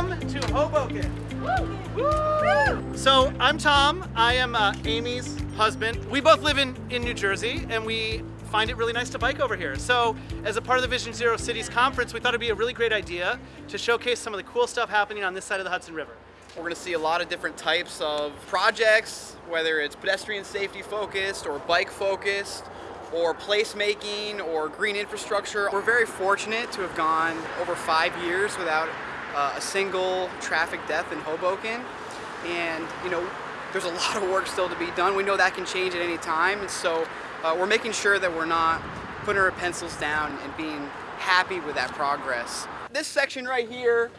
of Hoboken. So I'm Tom. I am uh, Amy's husband. We both live in, in New Jersey and we find it really nice to bike over here. So as a part of the Vision Zero Cities conference, we thought it'd be a really great idea to showcase some of the cool stuff happening on this side of the Hudson River. We're going to see a lot of different types of projects, whether it's pedestrian safety focused or bike focused or placemaking or green infrastructure. We're very fortunate to have gone over five years without uh, a single traffic death in Hoboken. And, you know, there's a lot of work still to be done. We know that can change at any time. And so uh, we're making sure that we're not putting our pencils down and being happy with that progress. This section right here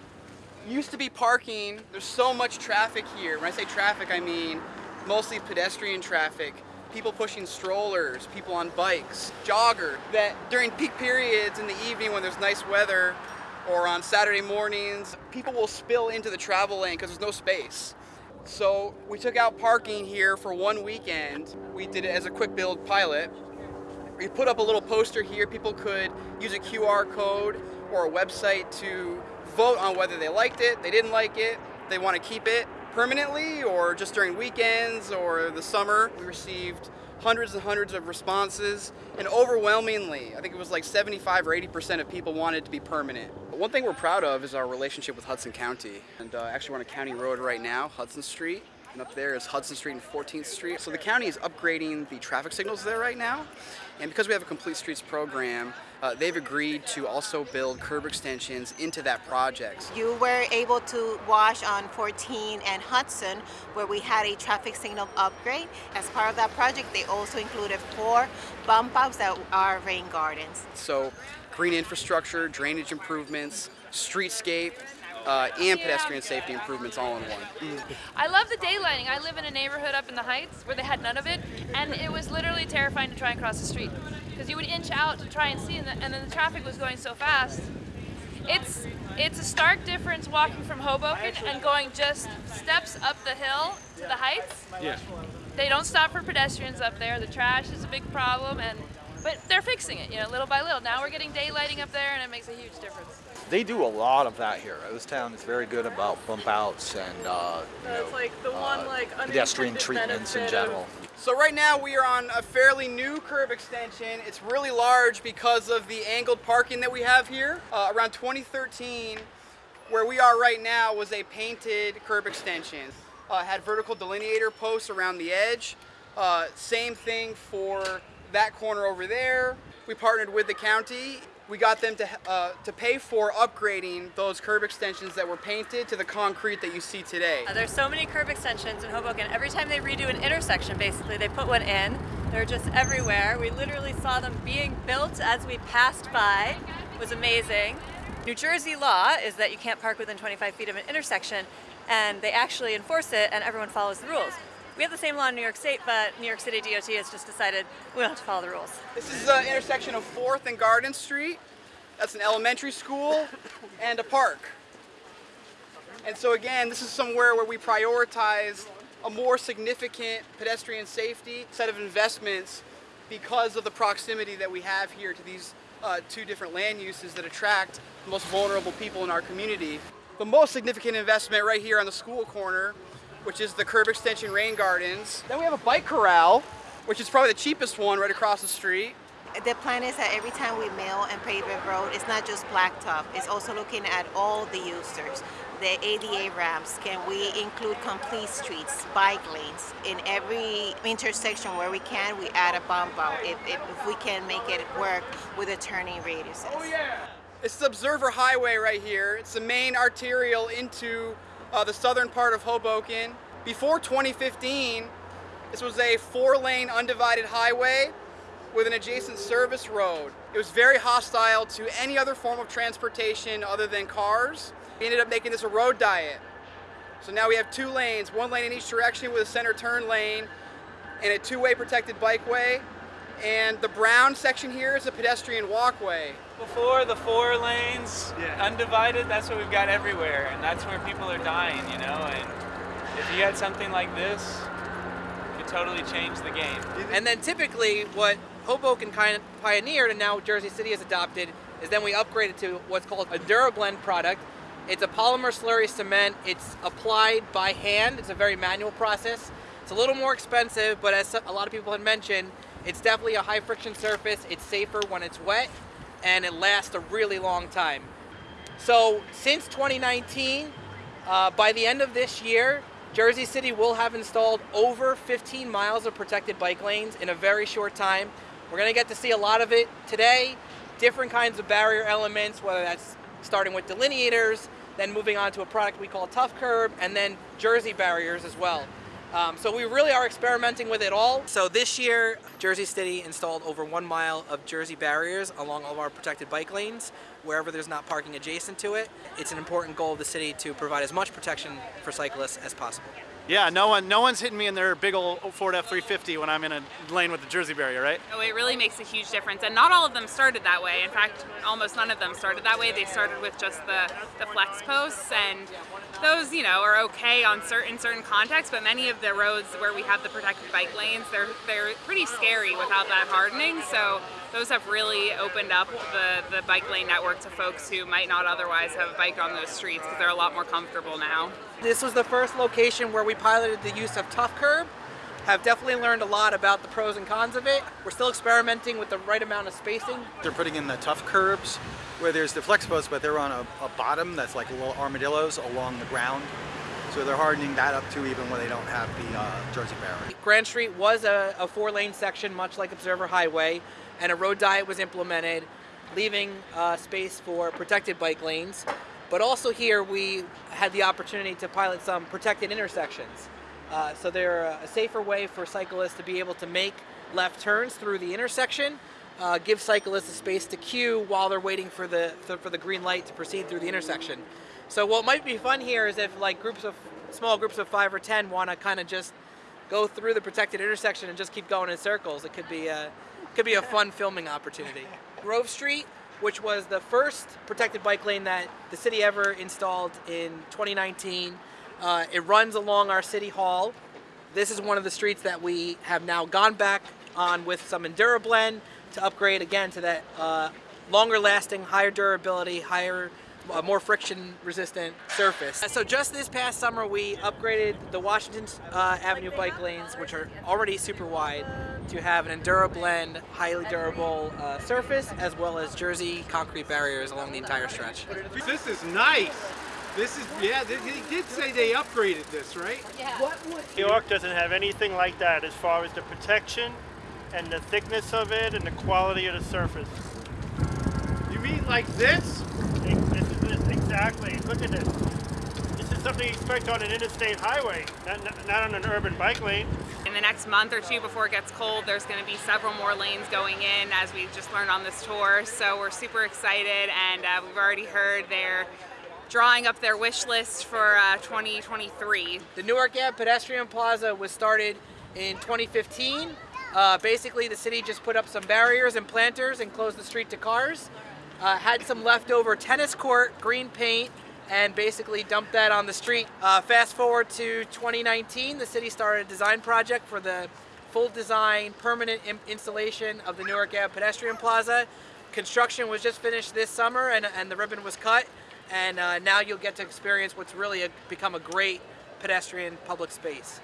used to be parking. There's so much traffic here. When I say traffic, I mean mostly pedestrian traffic, people pushing strollers, people on bikes, jogger, that during peak periods in the evening when there's nice weather or on Saturday mornings, people will spill into the travel lane because there's no space. So we took out parking here for one weekend. We did it as a quick build pilot. We put up a little poster here. People could use a QR code or a website to vote on whether they liked it, they didn't like it, they want to keep it permanently or just during weekends or the summer. We received hundreds and hundreds of responses and overwhelmingly, I think it was like 75 or 80% of people wanted to be permanent. One thing we're proud of is our relationship with Hudson County. And uh, actually we're on a county road right now, Hudson Street. And up there is Hudson Street and 14th Street. So the county is upgrading the traffic signals there right now. And because we have a complete streets program, uh, they've agreed to also build curb extensions into that project. You were able to wash on 14 and Hudson where we had a traffic signal upgrade. As part of that project, they also included four bump outs that are rain gardens. So green infrastructure, drainage improvements, streetscape, uh, and pedestrian safety improvements all in one. I love the daylighting. I live in a neighborhood up in the Heights where they had none of it, and it was literally terrifying to try and cross the street because you would inch out to try and see, and, the, and then the traffic was going so fast. It's it's a stark difference walking from Hoboken and going just steps up the hill to the Heights. Yeah. They don't stop for pedestrians up there. The trash is a big problem, and but they're fixing it, you know, little by little. Now we're getting daylighting up there, and it makes a huge difference. They do a lot of that here. This town is very good about bump outs and uh, you That's know, like the one uh, like pedestrian treatments in general. So right now we are on a fairly new curb extension. It's really large because of the angled parking that we have here. Uh, around 2013, where we are right now was a painted curb extension. Uh, had vertical delineator posts around the edge. Uh, same thing for that corner over there. We partnered with the county. We got them to, uh, to pay for upgrading those curb extensions that were painted to the concrete that you see today. Uh, There's so many curb extensions in Hoboken. Every time they redo an intersection, basically, they put one in. They're just everywhere. We literally saw them being built as we passed by. It was amazing. New Jersey law is that you can't park within 25 feet of an intersection, and they actually enforce it, and everyone follows the rules. We have the same law in New York State, but New York City DOT has just decided we don't have to follow the rules. This is the intersection of 4th and Garden Street. That's an elementary school and a park. And so again, this is somewhere where we prioritize a more significant pedestrian safety set of investments because of the proximity that we have here to these uh, two different land uses that attract the most vulnerable people in our community. The most significant investment right here on the school corner, which is the curb extension rain gardens. Then we have a bike corral, which is probably the cheapest one right across the street. The plan is that every time we mill and pave a road, it's not just blacktop, it's also looking at all the users. The ADA ramps, can we include complete streets, bike lanes? In every intersection where we can, we add a bump out if, if, if we can make it work with the turning radiuses. Oh, yeah. It's the Observer Highway right here. It's the main arterial into uh, the southern part of Hoboken. Before 2015, this was a four-lane undivided highway with an adjacent service road. It was very hostile to any other form of transportation other than cars. We ended up making this a road diet. So now we have two lanes, one lane in each direction with a center turn lane and a two-way protected bikeway. And the brown section here is a pedestrian walkway. Before the four lanes, undivided, that's what we've got everywhere, and that's where people are dying, you know. And if you had something like this, it could totally change the game. And then typically what Hoboken kind of pioneered and now Jersey City has adopted is then we upgraded to what's called a DuraBlend product. It's a polymer slurry cement. It's applied by hand. It's a very manual process. It's a little more expensive, but as a lot of people had mentioned, it's definitely a high friction surface. It's safer when it's wet, and it lasts a really long time. So since 2019, uh, by the end of this year, Jersey City will have installed over 15 miles of protected bike lanes in a very short time. We're going to get to see a lot of it today, different kinds of barrier elements, whether that's starting with delineators, then moving on to a product we call Tough Curb, and then Jersey barriers as well. Um, so we really are experimenting with it all. So this year, Jersey City installed over one mile of Jersey barriers along all of our protected bike lanes, wherever there's not parking adjacent to it. It's an important goal of the city to provide as much protection for cyclists as possible. Yeah, no one, no one's hitting me in their big old Ford F350 when I'm in a lane with the Jersey barrier, right? Oh, it really makes a huge difference, and not all of them started that way. In fact, almost none of them started that way. They started with just the, the flex posts, and those, you know, are okay on certain certain contexts. But many of the roads where we have the protected bike lanes, they're they're pretty scary without that hardening. So those have really opened up the, the bike lane network to folks who might not otherwise have biked on those streets because they're a lot more comfortable now. This was the first location where we piloted the use of Tough Curb. Have definitely learned a lot about the pros and cons of it. We're still experimenting with the right amount of spacing. They're putting in the tough curbs where there's the flex posts, but they're on a, a bottom that's like little armadillos along the ground. So they're hardening that up too even when they don't have the uh, Jersey barrier. Grand Street was a, a four lane section much like Observer Highway and a road diet was implemented leaving uh, space for protected bike lanes. But also here we had the opportunity to pilot some protected intersections. Uh, so they're a safer way for cyclists to be able to make left turns through the intersection, uh, give cyclists a space to queue while they're waiting for the for the green light to proceed through the intersection. So what might be fun here is if like groups of small groups of five or ten want to kind of just go through the protected intersection and just keep going in circles. It could be could be a fun filming opportunity. Grove Street, which was the first protected bike lane that the city ever installed in 2019. Uh, it runs along our city hall. This is one of the streets that we have now gone back on with some EnduraBlend to upgrade again to that uh, longer lasting, higher durability, higher a more friction resistant surface. So just this past summer we upgraded the Washington uh, Avenue bike lanes which are already super wide to have an EnduraBlend highly durable uh, surface as well as Jersey concrete barriers along the entire stretch. This is nice. This is, yeah, they, they did say they upgraded this, right? Yeah. New York doesn't have anything like that as far as the protection and the thickness of it and the quality of the surface. You mean like this? This this, exactly. Look at this. This is something you expect on an interstate highway, not, not, not on an urban bike lane. In the next month or two before it gets cold, there's going to be several more lanes going in as we just learned on this tour. So we're super excited and uh, we've already heard they're drawing up their wish list for uh, 2023. The Newark Ave Pedestrian Plaza was started in 2015. Uh, basically, the city just put up some barriers and planters and closed the street to cars. Uh, had some leftover tennis court, green paint, and basically dumped that on the street. Uh, fast forward to 2019, the city started a design project for the full design, permanent installation of the Newark Ave Pedestrian Plaza. Construction was just finished this summer and, and the ribbon was cut and uh, now you'll get to experience what's really a, become a great pedestrian public space.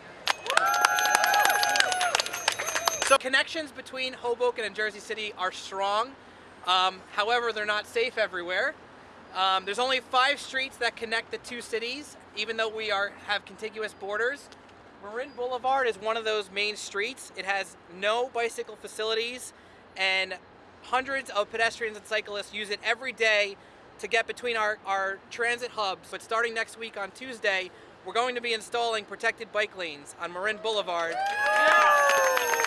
So connections between Hoboken and Jersey City are strong. Um, however, they're not safe everywhere. Um, there's only five streets that connect the two cities, even though we are have contiguous borders. Marin Boulevard is one of those main streets. It has no bicycle facilities and hundreds of pedestrians and cyclists use it every day to get between our, our transit hubs. But starting next week on Tuesday, we're going to be installing protected bike lanes on Marin Boulevard. Yeah.